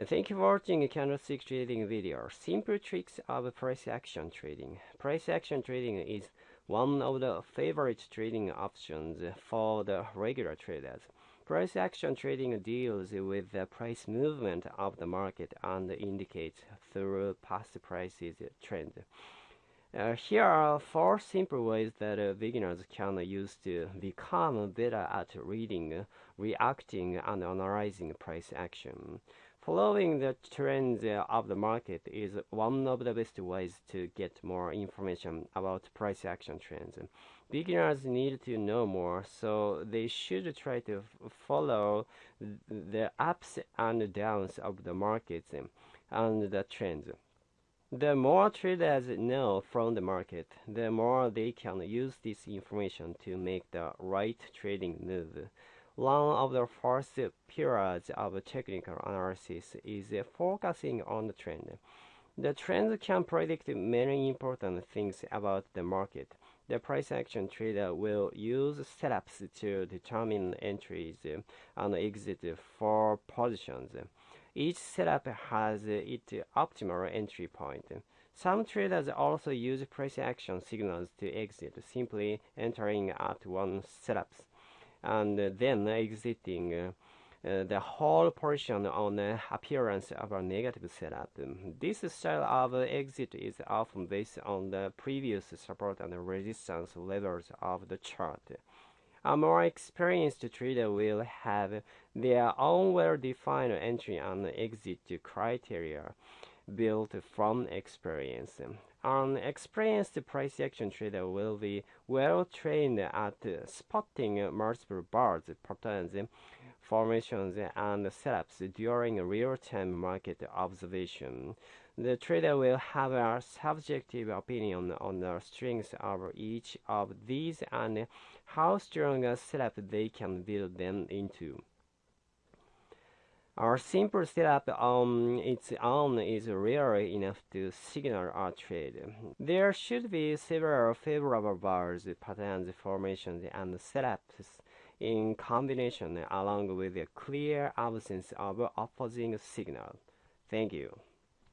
Thank you for watching candlestick trading video. Simple tricks of price action trading. Price action trading is one of the favorite trading options for the regular traders. Price action trading deals with the price movement of the market and indicates through past prices trend. Uh, here are four simple ways that uh, beginners can use to become better at reading, reacting, and analyzing price action. Following the trends uh, of the market is one of the best ways to get more information about price action trends. Beginners need to know more, so they should try to follow the ups and downs of the markets and the trends. The more traders know from the market, the more they can use this information to make the right trading move. One of the first pillars of technical analysis is focusing on the trend. The trend can predict many important things about the market. The price action trader will use setups to determine entries and exit for positions. Each setup has its optimal entry point. Some traders also use price action signals to exit, simply entering at one setups and then exiting uh, uh, the whole portion on the appearance of a negative setup. This style of exit is often based on the previous support and resistance levels of the chart. A more experienced trader will have their own well-defined entry and exit criteria built from experience. An experienced price action trader will be well trained at spotting multiple bars, patterns, formations, and setups during real-time market observation. The trader will have a subjective opinion on the strengths of each of these and how strong a setup they can build them into. Our simple setup on its own is rarely enough to signal a trade. There should be several favorable bars, patterns, formations, and setups in combination along with a clear absence of opposing signal. Thank you.